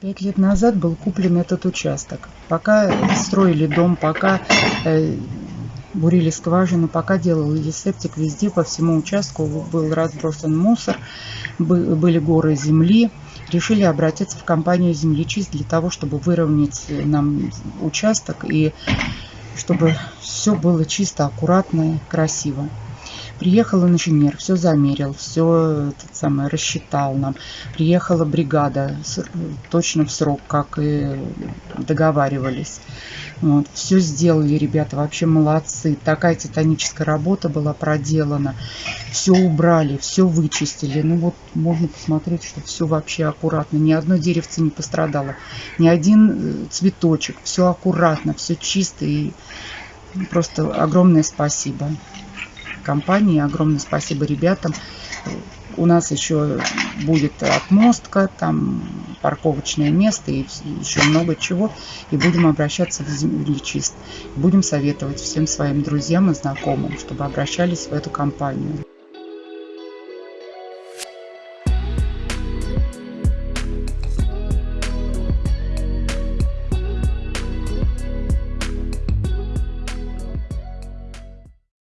Пять лет назад был куплен этот участок. Пока строили дом, пока э, бурили скважину, пока делали септик, везде по всему участку был разбросан мусор, были горы земли. Решили обратиться в компанию «Землечист» для того, чтобы выровнять нам участок и чтобы все было чисто, аккуратно, красиво. Приехал инженер, все замерил, все этот самый, рассчитал нам. Приехала бригада точно в срок, как и договаривались. Вот, все сделали, ребята, вообще молодцы. Такая титаническая работа была проделана. Все убрали, все вычистили. Ну вот можно посмотреть, что все вообще аккуратно. Ни одно деревце не пострадало, ни один э, цветочек. Все аккуратно, все чисто и просто огромное спасибо компании. Огромное спасибо ребятам. У нас еще будет отмостка, там парковочное место и еще много чего. И будем обращаться в землечист. Будем советовать всем своим друзьям и знакомым, чтобы обращались в эту компанию.